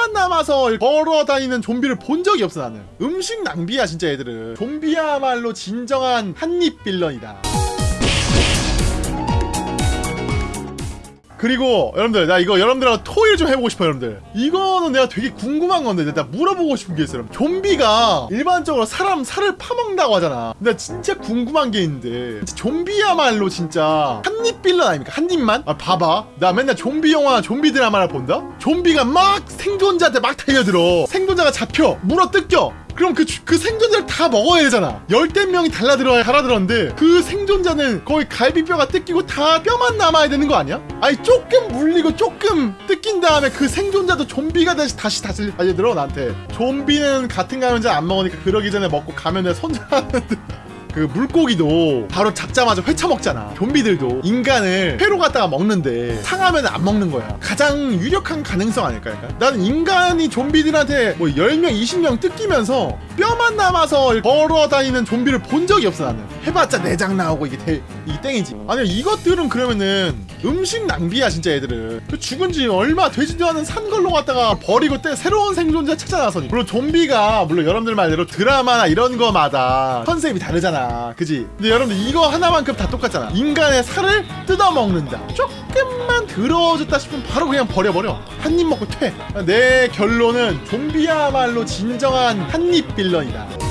뼈만 남아서 걸어다니는 좀비를 본 적이 없어 나는. 음식 낭비야 진짜 얘들은 좀비야말로 진정한 한입 빌런이다 그리고 여러분들 나 이거 여러분들하고 토의를 좀 해보고 싶어요 여러분들. 이거는 내가 되게 궁금한 건데 내가 물어보고 싶은 게 있어요. 좀비가 일반적으로 사람 살을 파먹는다고 하잖아. 근데 진짜 궁금한 게 있는데 진짜 좀비야말로 진짜 한입 빌런 아닙니까? 한 입만? 아 봐봐. 나 맨날 좀비 영화 좀비 드라마를 본다? 좀비가 막 생존자한테 막 달려들어. 생존자가 잡혀. 물어 뜯겨 그럼 그, 주- 그 생존자를 다 먹어야 되잖아. 열댓 명이 달라들어야 달아들었는데 그 생존자는 거의 갈비뼈가 뜯기고 다 뼈만 남아야 되는 거 아니야? 아니 조금 물리고 조금 뜯긴 다음에 그 생존자도 좀비가 다시 다시 다시 달려들어 나한테. 좀비는 같은 감염자 안 먹으니까 그러기 전에 먹고 감염자 손절하는데 그 물고기도 바로 잡자마자 회쳐 먹잖아. 좀비들도 인간을 회로 갖다가 먹는데 상하면 안 먹는 거야. 가장 유력한 가능성 아닐까? 약간? 나는 인간이 좀비들한테 뭐 10명, 20명 뜯기면서 뼈만 남아서 걸어 다니는 좀비를 본 적이 없어 나는. 해봤자 내장 나오고 이게 대, 이게 땡이지. 아니 이것들은 그러면은 음식 낭비야 진짜 애들은. 그 죽은 지 얼마 되지도 않은 산 걸로 갖다가 버리고 때 새로운 생존자 찾아나서니. 물론 좀비가 물론 여러분들 말대로 드라마나 이런 거마다 컨셉이 다르 잖아. 그지? 근데 여러분들 이거 하나만큼 다 똑같잖아. 인간의 살을 뜯어먹는다. 조금만 더러워졌다 싶으면 바로 그냥 버려버려. 한 입 먹고 퇴. 내 결론은 좀비야말로 진정한 한입 빌런이다.